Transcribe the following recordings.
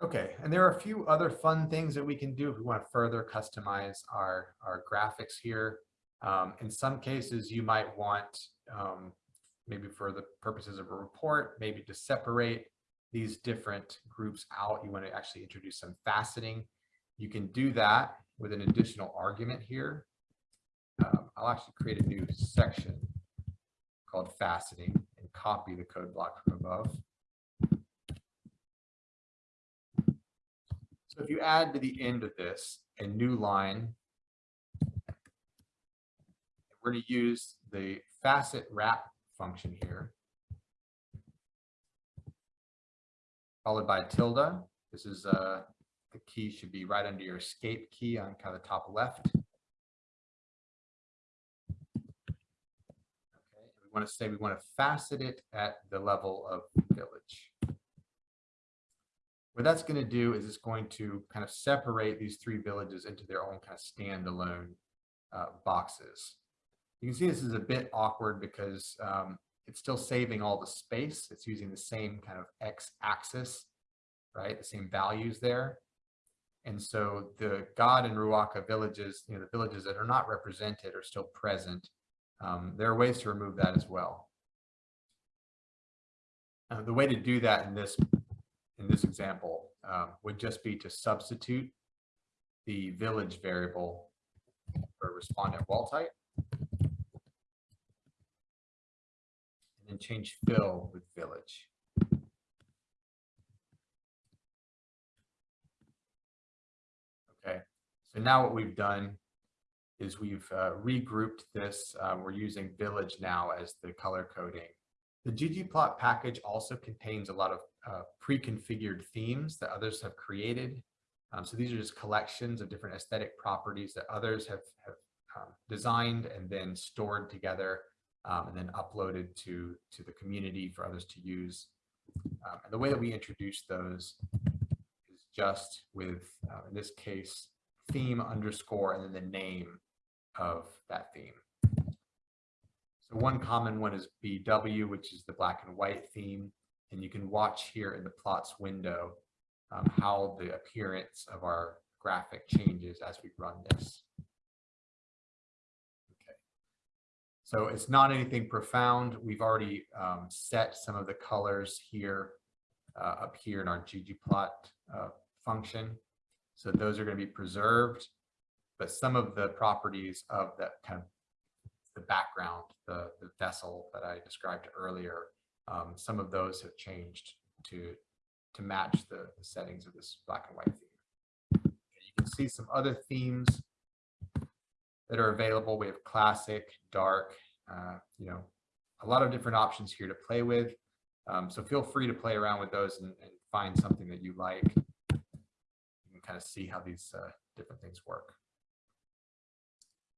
Okay, and there are a few other fun things that we can do if we want to further customize our, our graphics here. Um, in some cases, you might want, um, maybe for the purposes of a report, maybe to separate these different groups out. You want to actually introduce some faceting. You can do that with an additional argument here. Um, I'll actually create a new section called faceting and copy the code block from above. So if you add to the end of this a new line, we're going to use the facet wrap function here, followed by tilde. This is uh, the key should be right under your escape key on kind of the top left. Okay, we want to say we want to facet it at the level of village. What that's going to do is it's going to kind of separate these three villages into their own kind of standalone uh, boxes. You can see this is a bit awkward because um, it's still saving all the space. It's using the same kind of x-axis, right? The same values there. And so the God and Ruaca villages, you know, the villages that are not represented are still present. Um, there are ways to remove that as well. Uh, the way to do that in this in this example um, would just be to substitute the village variable for respondent wall type. And then change fill with village. Okay, so now what we've done is we've uh, regrouped this. Uh, we're using village now as the color coding. The ggplot package also contains a lot of uh, pre-configured themes that others have created. Um, so these are just collections of different aesthetic properties that others have, have um, designed and then stored together um, and then uploaded to, to the community for others to use. Um, and the way that we introduce those is just with, uh, in this case, theme underscore and then the name of that theme. So one common one is BW, which is the black and white theme. And you can watch here in the plots window um, how the appearance of our graphic changes as we run this. Okay. So it's not anything profound. We've already um, set some of the colors here uh, up here in our ggplot uh, function. So those are going to be preserved, but some of the properties of that kind of the background, the, the vessel that I described earlier, um, some of those have changed to, to match the, the settings of this black and white theme. You can see some other themes that are available. We have classic, dark, uh, you know, a lot of different options here to play with. Um, so feel free to play around with those and, and, find something that you like. You can kind of see how these uh, different things work.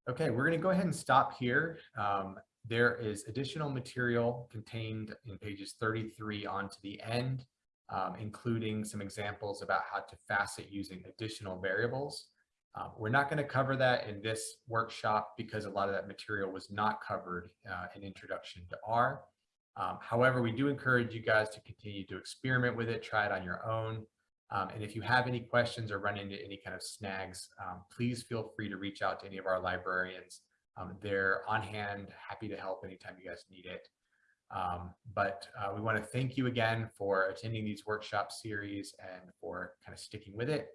Okay, we're going to go ahead and stop here. Um, there is additional material contained in pages 33 on to the end, um, including some examples about how to facet using additional variables. Um, we're not going to cover that in this workshop because a lot of that material was not covered uh, in Introduction to R. Um, however, we do encourage you guys to continue to experiment with it, try it on your own. Um, and if you have any questions or run into any kind of snags, um, please feel free to reach out to any of our librarians. Um, they're on hand, happy to help anytime you guys need it. Um, but uh, we want to thank you again for attending these workshop series and for kind of sticking with it.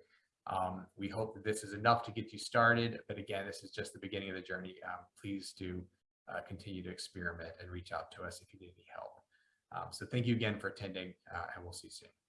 Um, we hope that this is enough to get you started. But again, this is just the beginning of the journey. Um, please do uh, continue to experiment and reach out to us if you need any help. so thank you again for attending uh, and we'll see you soon.